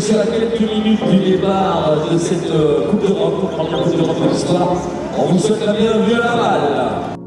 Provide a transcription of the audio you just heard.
sommes à quelques minutes du départ de cette euh, Coupe d'Europe, première Coupe d'Europe de l'histoire. On vous souhaite la bienvenue à la balle.